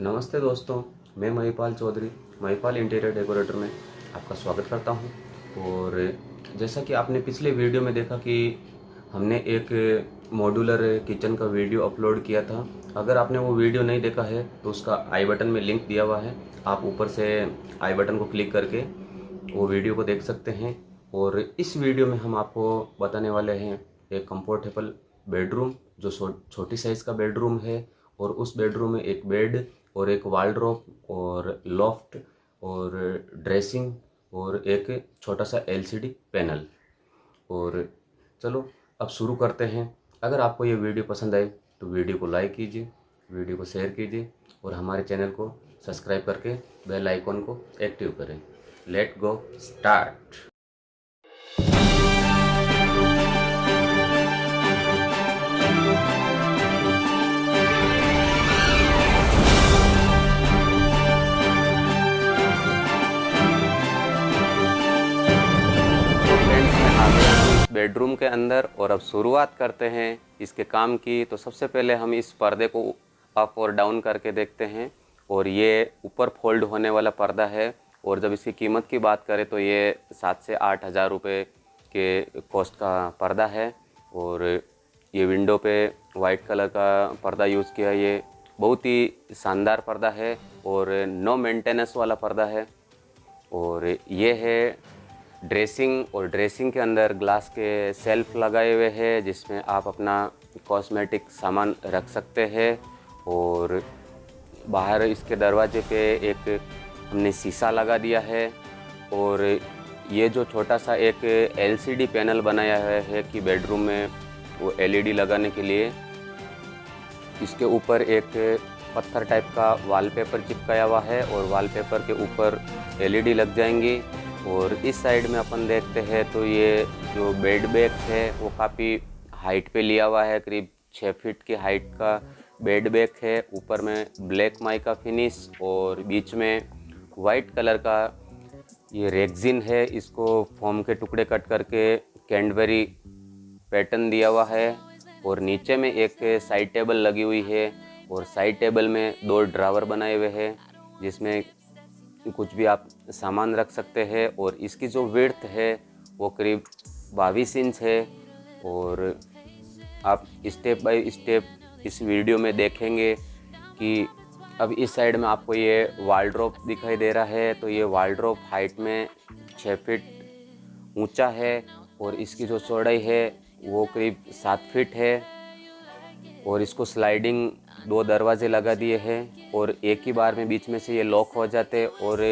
नमस्ते दोस्तों, मैं महिपाल चौधरी महिपाल इंटीरियर डेकोरेटर में आपका स्वागत करता हूँ। और जैसा कि आपने पिछले वीडियो में देखा कि हमने एक मॉड्यूलर किचन का वीडियो अपलोड किया था। अगर आपने वो वीडियो नहीं देखा है तो उसका आई बटन में लिंक दिया हुआ है। आप ऊपर से आई बटन को क्लिक करके वो वीडियो को देख सकते हैं। और इस वीडियो में हम आपको बताने वाले हैं, एक कंफर्टेबल बेडरूम जो छोटी साइज़ का बेडरूम है। और उस बेडरूम में एक बेड और एक वालड्रॉप और लॉफ्ट और ड्रेसिंग और एक छोटा सा एलसीडी पैनल और चलो, अब शुरू करते हैं। अगर आपको ये वीडियो पसंद आए तो वीडियो को लाइक कीजिए वीडियो को शेयर कीजिए और हमारे चैनल को सब्सक्राइब करके बेल आइकॉन को एक्टिव करें. लेट गो स्टार्ट बेडरूम के अंदर और अब शुरुआत करते हैं इसके काम की। तो सबसे पहले हम इस पर्दे को अप और डाउन करके देखते हैं और ये ऊपर फोल्ड होने वाला पर्दा है। और जब इसकी कीमत की बात करें तो ये सात से आठ हज़ार रुपये के कॉस्ट का पर्दा है। और ये विंडो पे वाइट कलर का पर्दा यूज़ किया ये बहुत ही शानदार पर्दा है और नो मेंटेनेंस वाला पर्दा है। और ये है ड्रेसिंग और ड्रेसिंग के अंदर ग्लास के सेल्फ लगाए हुए हैं, जिसमें आप अपना कॉस्मेटिक सामान रख सकते हैं। और बाहर इसके दरवाजे पे एक हमने शीशा लगा दिया है। और ये जो छोटा सा एक एलसीडी पैनल बनाया है है कि बेडरूम में वो एलईडी लगाने के लिए। इसके ऊपर एक पत्थर टाइप का वॉलपेपर चिपकाया हुआ है और वॉलपेपर के ऊपर एलईडी लग जाएँगी। और इस साइड में अपन देखते हैं तो ये जो बेड बैग है, वो काफ़ी हाइट पे लिया हुआ है, करीब छः फीट की हाइट का बेड बैग है। ऊपर में ब्लैक माई का फिनिश और बीच में वाइट कलर का ये रेगजिन है। इसको फॉर्म के टुकड़े कट करके कैंडबेरी पैटर्न दिया हुआ है और नीचे में एक साइड टेबल लगी हुई है और साइड टेबल में दो ड्रावर बनाए हुए हैं, जिसमें कुछ भी आप सामान रख सकते हैं और इसकी जो विर्थ है, वो करीब बाईस इंच है। और आप स्टेप बाय स्टेप इस वीडियो में देखेंगे कि अब इस साइड में आपको ये वालड्रॉप दिखाई दे रहा है। तो ये वालड्रॉप हाइट में छः फिट ऊँचा है और इसकी जो चौड़ाई है, वो करीब सात फिट है। और इसको स्लाइडिंग दो दरवाजे लगा दिए हैं और एक ही बार में बीच में से ये लॉक हो जाते और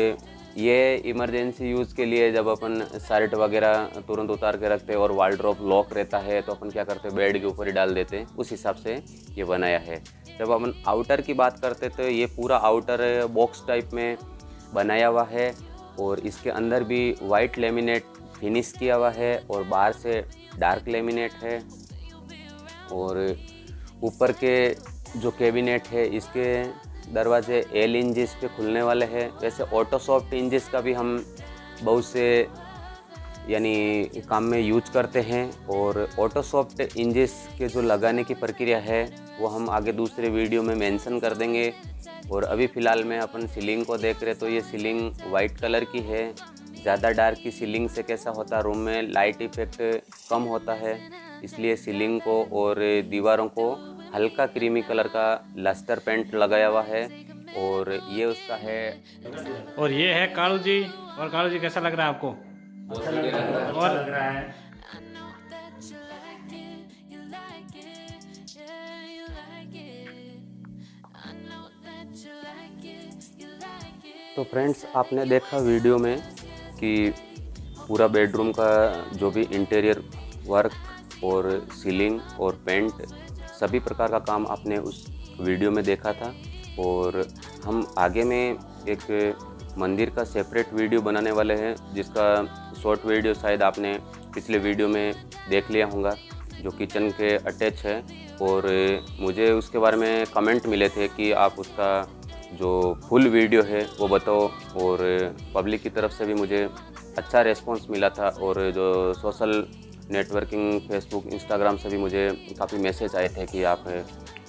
ये इमरजेंसी यूज़ के लिए जब अपन शर्ट वगैरह तुरंत उतार के रखते हैं और वालड्रॉप लॉक रहता है तो अपन क्या करते हैं बेड के ऊपर ही डाल देते हैं। उस हिसाब से ये बनाया है। जब अपन आउटर की बात करते तो ये पूरा आउटर बॉक्स टाइप में बनाया हुआ है और इसके अंदर भी वाइट लेमिनेट फिनिश किया हुआ है और बाहर से डार्क लेमिनेट है और ऊपर के जो कैबिनेट है, इसके दरवाजे एल इंजिस पे खुलने वाले हैं। वैसे ऑटो सॉफ्ट इंजिस का भी हम बहुत से, यानी काम में यूज़ करते हैं और ऑटो सॉफ्ट इंजिस के जो लगाने की प्रक्रिया है, वो हम आगे दूसरे वीडियो में मेंशन कर देंगे। और अभी फ़िलहाल में अपन सीलिंग को देख रहे तो ये सीलिंग वाइट कलर की है। ज़्यादा डार्क की सीलिंग से कैसा होता है? रूम में लाइट इफ़ेक्ट कम होता है, इसलिए सीलिंग को और दीवारों को हल्का क्रीमी कलर का लस्टर पेंट लगाया हुआ है और ये उसका है। और ये है कालू जी। और कालू जी कैसा लग रहा है आपको? अच्छा लग रहा है और लग रहा है तो फ्रेंड्स आपने देखा वीडियो में कि पूरा बेडरूम का जो भी इंटीरियर वर्क और सीलिंग और पेंट सभी प्रकार का काम आपने उस वीडियो में देखा था और हम आगे में एक मंदिर का सेपरेट वीडियो बनाने वाले हैं, जिसका शॉर्ट वीडियो शायद आपने पिछले वीडियो में देख लिया होगा, जो किचन के अटैच है। और मुझे उसके बारे में कमेंट मिले थे कि आप उसका जो फुल वीडियो है, वो बताओ। और पब्लिक की तरफ़ से भी मुझे अच्छा रेस्पॉन्स मिला था और जो सोशल नेटवर्किंग, फेसबुक, इंस्टाग्राम से भी मुझे काफ़ी मैसेज आए थे कि आप,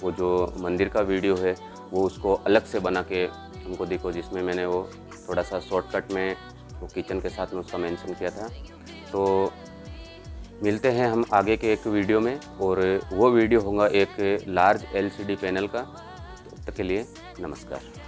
वो जो मंदिर का वीडियो है, वो उसको अलग से बना के हमको देखो, जिसमें मैंने वो थोड़ा सा शॉर्टकट में वो किचन के साथ में उसका मेंशन किया था। तो मिलते हैं हम आगे के एक वीडियो में, और वो वीडियो होगा एक लार्ज एलसीडी पैनल का। तब तक के लिए नमस्कार।